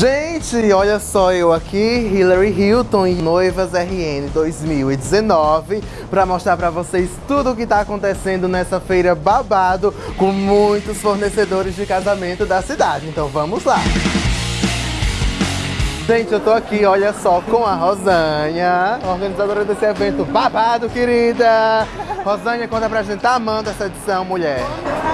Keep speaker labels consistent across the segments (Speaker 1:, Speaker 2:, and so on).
Speaker 1: Gente, olha só eu aqui, Hillary Hilton e Noivas RN 2019 para mostrar para vocês tudo o que está acontecendo nessa feira babado com muitos fornecedores de casamento da cidade. Então vamos lá! Gente, eu tô aqui, olha só, com a Rosanha, organizadora desse evento babado, querida! Rosanha, conta pra gente, tá amando essa edição, mulher?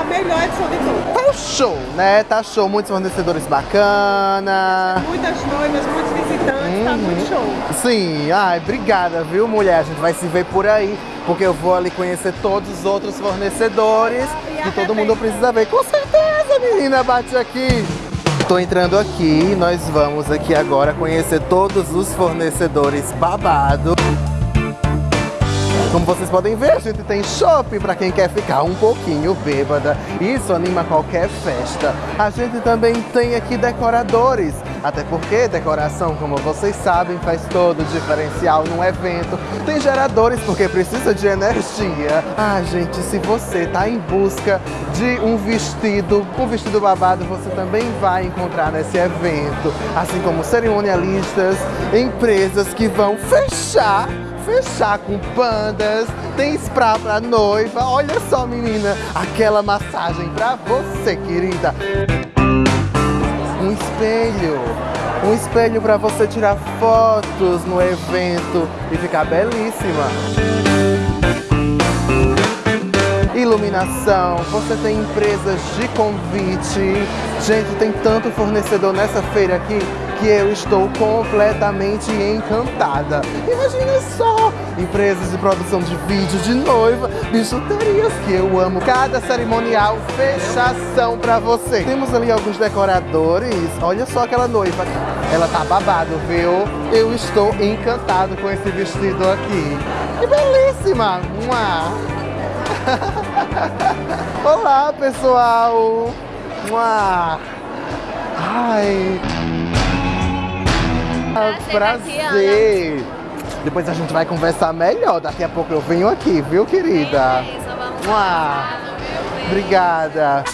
Speaker 2: A melhor edição de todas.
Speaker 1: Tá show, né? Tá show, muitos fornecedores bacana.
Speaker 2: Muitas noivas, muitos visitantes, tá muito show.
Speaker 1: Sim, ai, obrigada, viu, mulher? A gente vai se ver por aí, porque eu vou ali conhecer todos os outros fornecedores que todo mundo precisa ver. Com certeza, menina, bate aqui. Tô entrando aqui, nós vamos aqui agora conhecer todos os fornecedores babado. Como vocês podem ver, a gente tem shopping para quem quer ficar um pouquinho bêbada. Isso anima qualquer festa. A gente também tem aqui decoradores. Até porque decoração, como vocês sabem, faz todo o diferencial num evento. Tem geradores porque precisa de energia. Ah, gente, se você tá em busca de um vestido, um vestido babado, você também vai encontrar nesse evento. Assim como cerimonialistas, empresas que vão fechar fechar com pandas, tem spray pra noiva. Olha só, menina, aquela massagem pra você, querida. Um espelho. Um espelho pra você tirar fotos no evento e ficar belíssima. Iluminação, você tem empresas de convite. Gente, tem tanto fornecedor nessa feira aqui que eu estou completamente encantada. Imagina só, empresas de produção de vídeo de noiva, bijuterias que eu amo. Cada cerimonial, fechação pra você. Temos ali alguns decoradores. Olha só aquela noiva. Ela tá babado, viu? Eu estou encantado com esse vestido aqui. Que belíssima! Mua. Olá, pessoal! Mua. Ai... Prazer! Depois a gente vai conversar melhor. Daqui a pouco eu venho aqui, viu, querida?
Speaker 3: É isso, vamos.
Speaker 1: Obrigada.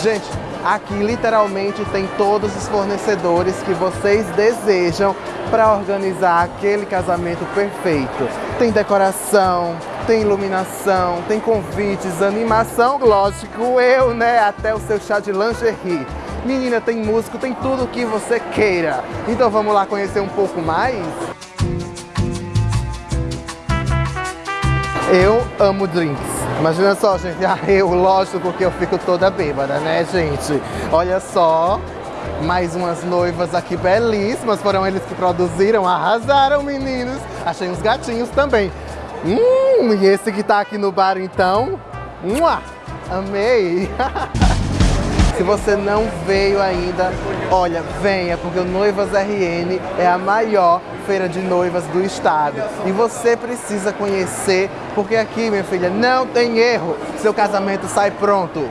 Speaker 1: Gente, aqui literalmente tem todos os fornecedores que vocês desejam para organizar aquele casamento perfeito. Tem decoração, tem iluminação, tem convites, animação, lógico, eu, né? Até o seu chá de lingerie. Menina, tem músico, tem tudo o que você queira. Então vamos lá conhecer um pouco mais? Eu amo drinks. Imagina só, gente. Ah, eu, lógico, porque eu fico toda bêbada, né, gente? Olha só. Mais umas noivas aqui belíssimas. Foram eles que produziram. Arrasaram, meninos. Achei uns gatinhos também. Hum, e esse que tá aqui no bar, então? Mua! Amei! Se você não veio ainda, olha, venha, porque o Noivas RN é a maior feira de noivas do estado. E você precisa conhecer, porque aqui, minha filha, não tem erro. Seu casamento sai pronto.